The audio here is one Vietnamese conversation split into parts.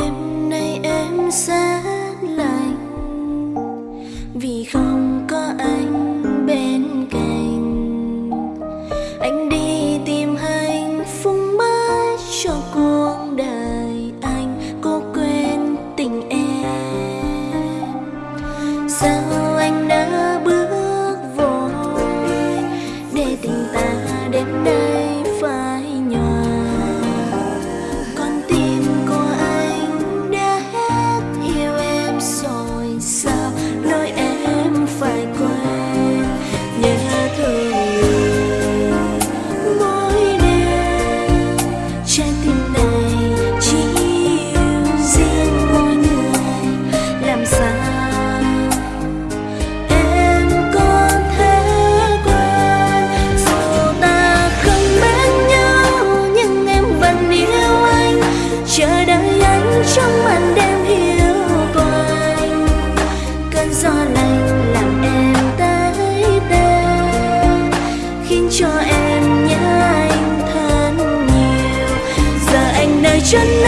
đêm nay em sẽ lạnh. Vì không có anh bên cạnh. Anh đi tìm hạnh phúc mới cho cuộc đời anh. Cố quên tình em. Sao chân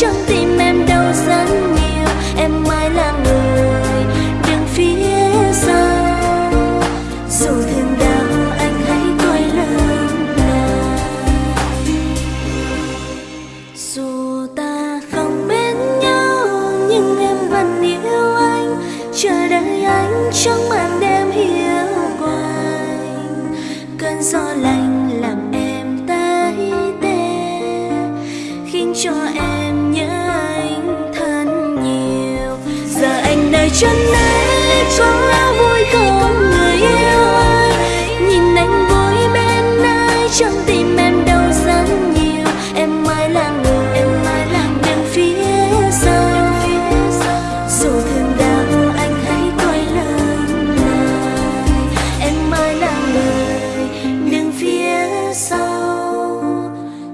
trong tim em đau rất nhiều, em mãi là người đứng phía sau. Dù thương đau anh hãy coi lớn là dù ta không bên nhau, nhưng em vẫn yêu anh. Chờ đợi anh trong màn đêm hiu quạnh. Cơn gió lạnh làm em tái tê, khiến cho em chân anh cho vui không người yêu ơi. Nhìn anh vui bên ai, trong tim em đau đớn nhiều. Em mãi là người, em mãi là bên phía sau, dù thương đau, anh hãy quay lưng lại em mãi là người đứng phía sau.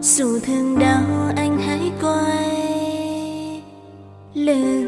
Dù thương đau, anh hãy quay lưng